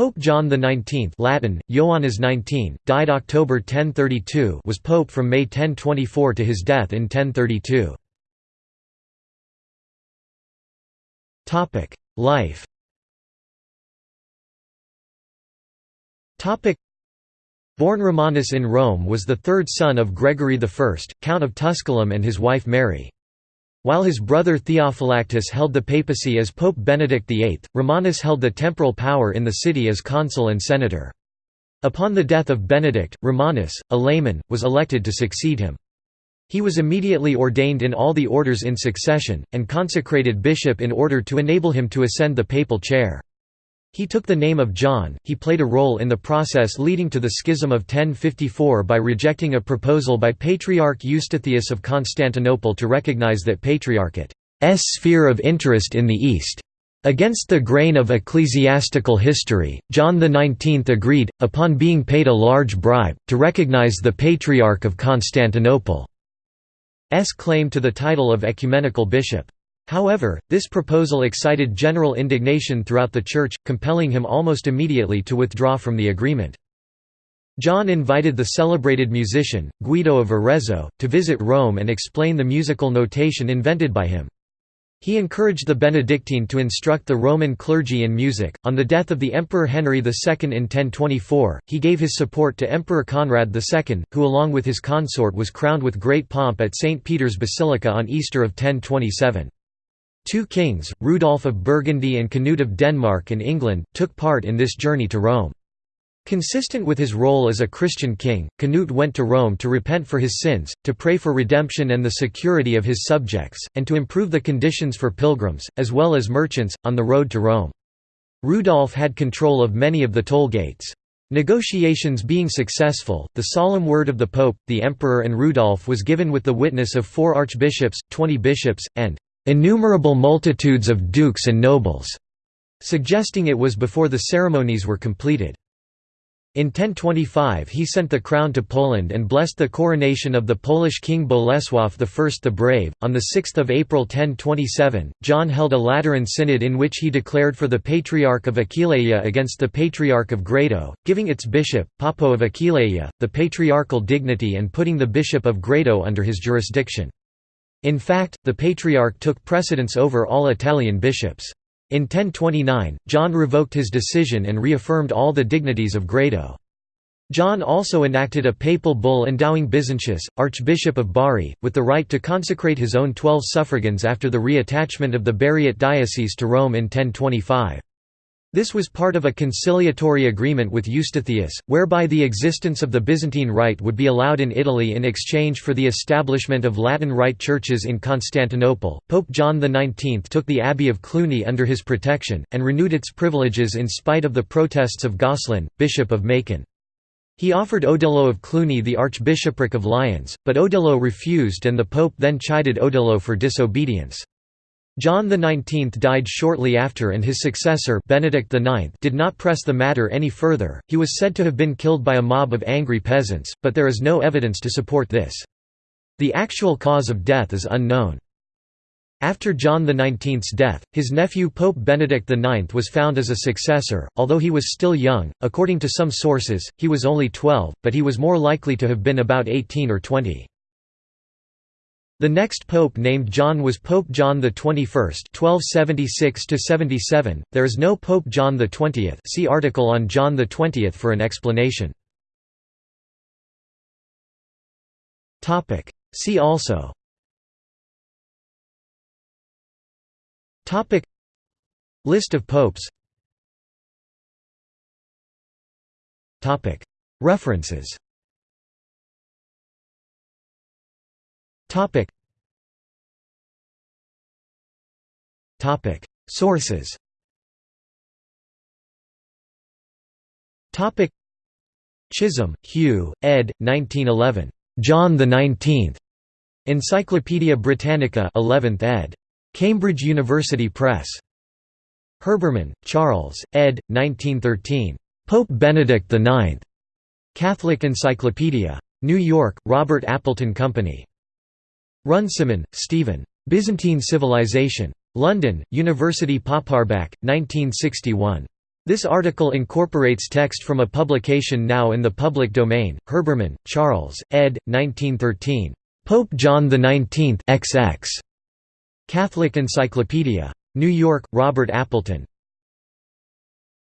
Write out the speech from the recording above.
Pope John XIX Latin, Ioannis 19, died October 1032 was pope from May 1024 to his death in 1032. Life Born Romanus in Rome was the third son of Gregory I, Count of Tusculum and his wife Mary. While his brother Theophylactus held the papacy as Pope Benedict VIII, Romanus held the temporal power in the city as consul and senator. Upon the death of Benedict, Romanus, a layman, was elected to succeed him. He was immediately ordained in all the orders in succession, and consecrated bishop in order to enable him to ascend the papal chair. He took the name of John. He played a role in the process leading to the Schism of 1054 by rejecting a proposal by Patriarch Eustathius of Constantinople to recognize that Patriarchate's sphere of interest in the East. Against the grain of ecclesiastical history, John XIX agreed, upon being paid a large bribe, to recognize the Patriarch of Constantinople's claim to the title of ecumenical bishop. However, this proposal excited general indignation throughout the Church, compelling him almost immediately to withdraw from the agreement. John invited the celebrated musician, Guido of Arezzo, to visit Rome and explain the musical notation invented by him. He encouraged the Benedictine to instruct the Roman clergy in music. On the death of the Emperor Henry II in 1024, he gave his support to Emperor Conrad II, who along with his consort was crowned with great pomp at St. Peter's Basilica on Easter of 1027. Two kings, Rudolf of Burgundy and Canute of Denmark and England, took part in this journey to Rome. Consistent with his role as a Christian king, Canute went to Rome to repent for his sins, to pray for redemption and the security of his subjects, and to improve the conditions for pilgrims, as well as merchants, on the road to Rome. Rudolf had control of many of the toll gates. Negotiations being successful, the solemn word of the Pope, the Emperor and Rudolf was given with the witness of four archbishops, twenty bishops, and innumerable multitudes of dukes and nobles, suggesting it was before the ceremonies were completed. In 1025 he sent the crown to Poland and blessed the coronation of the Polish king Bolesław I the Brave. On 6 April 1027, John held a Lateran synod in which he declared for the Patriarch of Aquileia against the Patriarch of Grado, giving its bishop, Papo of Aquileia, the patriarchal dignity and putting the bishop of Grado under his jurisdiction. In fact, the Patriarch took precedence over all Italian bishops. In 1029, John revoked his decision and reaffirmed all the dignities of Grado. John also enacted a papal bull endowing Byzantius, Archbishop of Bari, with the right to consecrate his own twelve suffragans after the reattachment of the Bariate diocese to Rome in 1025. This was part of a conciliatory agreement with Eustathius, whereby the existence of the Byzantine Rite would be allowed in Italy in exchange for the establishment of Latin Rite churches in Constantinople. Pope John XIX took the Abbey of Cluny under his protection, and renewed its privileges in spite of the protests of Gosselin, Bishop of Macon. He offered Odilo of Cluny the Archbishopric of Lyons, but Odilo refused and the Pope then chided Odilo for disobedience. John XIX died shortly after and his successor Benedict IX did not press the matter any further, he was said to have been killed by a mob of angry peasants, but there is no evidence to support this. The actual cause of death is unknown. After John XIX's death, his nephew Pope Benedict IX was found as a successor, although he was still young, according to some sources, he was only 12, but he was more likely to have been about 18 or 20. The next pope named John was Pope John XXI (1276–77). There is no Pope John XX. See article on John XX for an explanation. Topic. See also. Topic. List of popes. Topic. References. Topic. Topic. Sources. Topic. Chisholm, Hugh, ed. 1911. John the Nineteenth. Encyclopædia Britannica, 11th ed. Cambridge University Press. Herbermann, Charles, ed. 1913. Pope Benedict IX. Catholic Encyclopedia. New York, Robert Appleton Company. Runciman, Stephen. Byzantine Civilization. London, University Paperback, 1961. This article incorporates text from a publication now in the public domain, Herbermann, Charles, ed. 1913. Pope John XIX XX. Catholic Encyclopedia. New York, Robert Appleton.